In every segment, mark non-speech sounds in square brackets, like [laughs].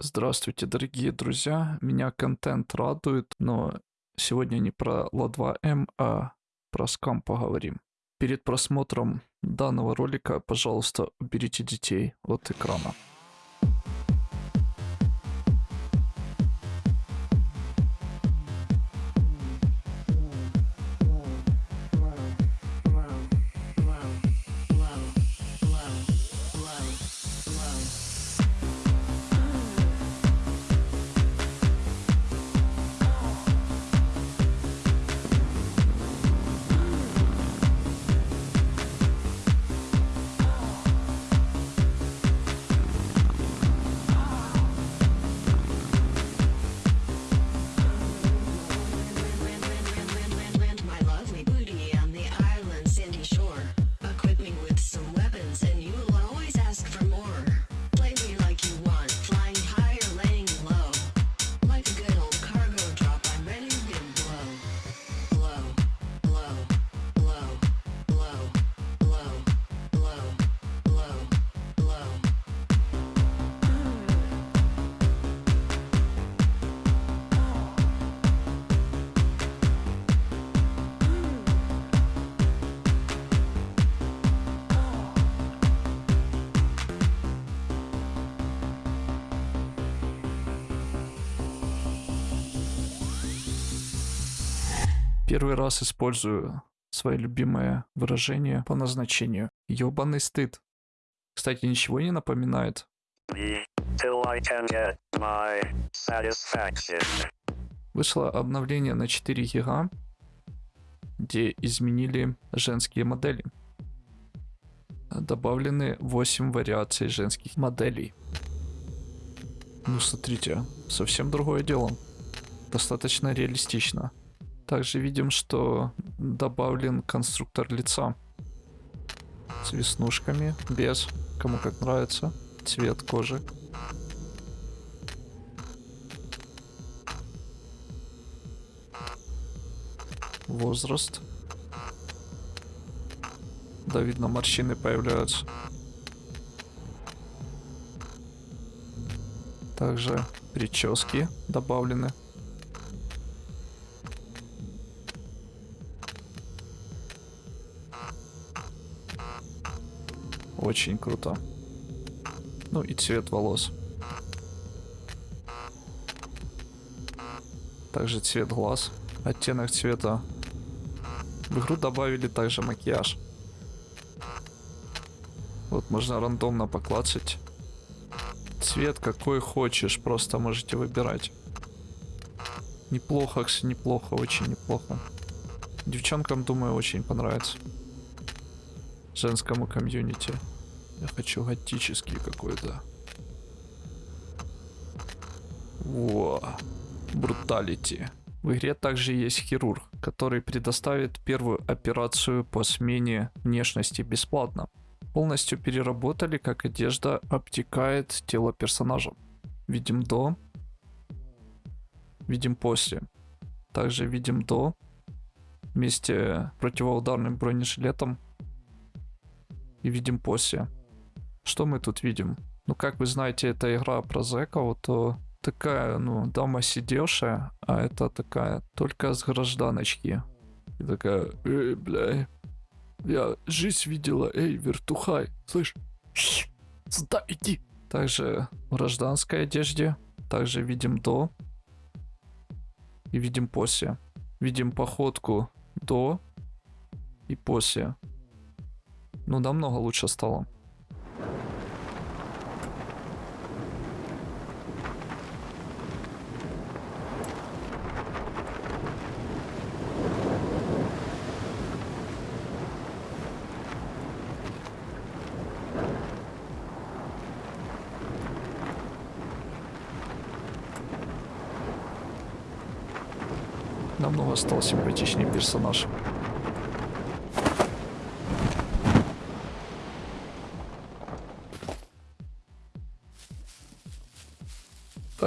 Здравствуйте, дорогие друзья. Меня контент радует, но сегодня не про Ла2М, а про скам поговорим. Перед просмотром данного ролика, пожалуйста, уберите детей от экрана. Первый раз использую свое любимое выражение по назначению. Ёбаный стыд. Кстати, ничего не напоминает. Вышло обновление на 4 гига, где изменили женские модели. Добавлены 8 вариаций женских моделей. Ну, смотрите, совсем другое дело. Достаточно реалистично. Также видим, что добавлен конструктор лица. С веснушками, без, кому как нравится. Цвет кожи. Возраст. Да, видно, морщины появляются. Также прически добавлены. Очень круто. Ну и цвет волос. Также цвет глаз. Оттенок цвета. В игру добавили также макияж. Вот можно рандомно поклацать. Цвет какой хочешь, просто можете выбирать. Неплохо, неплохо, очень неплохо. Девчонкам, думаю, очень понравится. Женскому комьюнити. Я хочу готический какой-то. Во. Бруталити. В игре также есть хирург, который предоставит первую операцию по смене внешности бесплатно. Полностью переработали, как одежда обтекает тело персонажа. Видим до. Видим после. Также видим до. Вместе противоударным бронежилетом. И видим после. Что мы тут видим? Ну, как вы знаете, это игра про зэков, то такая, ну, дама сидевшая, а это такая только с гражданочки. И такая, эй, бля, я жизнь видела, эй, вертухай, слышь, [sniffs] сюда иди. Также в гражданской одежде, также видим до и видим после. Видим походку до и после. Ну, намного лучше стало. Намного стал симпатичнее персонаж.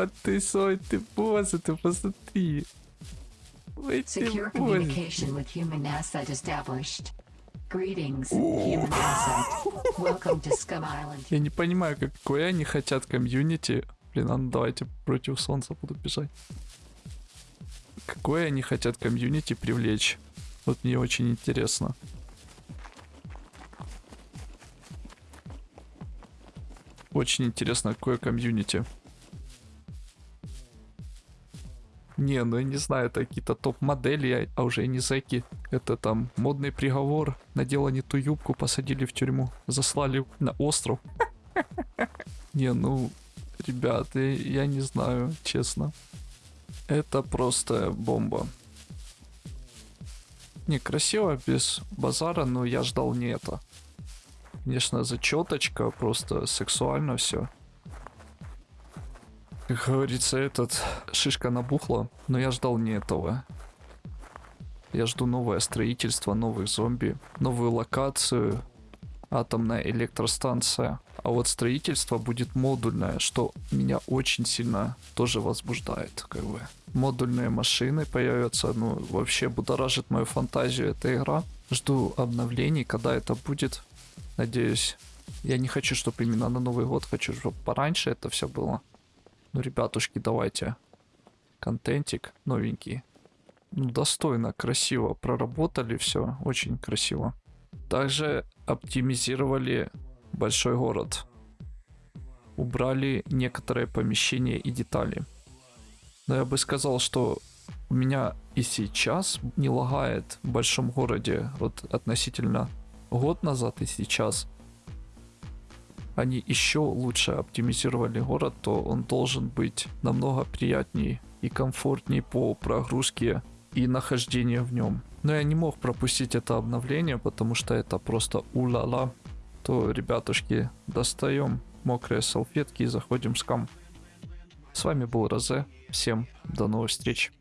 А ты сой, ты босс, ты посмотри. Ой, ты Secure боже. communication with human asset established. Greetings, human asset. Welcome to Scum Island. Я не понимаю, какое они хотят комьюнити Блин, а ну давайте против солнца буду бежать. Какое они хотят комьюнити привлечь? Вот мне очень интересно. Очень интересно, какое комьюнити. Не, ну я не знаю, это какие-то топ-модели, а уже не зэки. Это там модный приговор, надела не ту юбку, посадили в тюрьму, заслали на остров. [laughs] Не, ну, ребята, я не знаю, честно. Это просто бомба. Не, красиво, без базара, но я ждал не это. Конечно, зачеточка, просто сексуально все. Как говорится, этот шишка набухла, но я ждал не этого. Я жду новое строительство, новых зомби, новую локацию, атомная электростанция. А вот строительство будет модульное, что меня очень сильно тоже возбуждает, как бы. Модульные машины появятся, ну, вообще будоражит мою фантазию эта игра. Жду обновлений, когда это будет. Надеюсь. Я не хочу, чтобы именно на Новый год, хочу, чтобы пораньше это все было. Ну, ребятушки, давайте. Контентик новенький. Ну, достойно, красиво проработали все, очень красиво. Также оптимизировали большой город. Убрали некоторые помещения и детали. Но я бы сказал, что у меня и сейчас не лагает в большом городе вот относительно год назад и сейчас. Они еще лучше оптимизировали город, то он должен быть намного приятнее и комфортнее по прогрузке и нахождению в нем. Но я не мог пропустить это обновление, потому что это просто ула-ла. То, ребятушки, достаем мокрые салфетки и заходим в скам. С вами был Розе. Всем до новых встреч.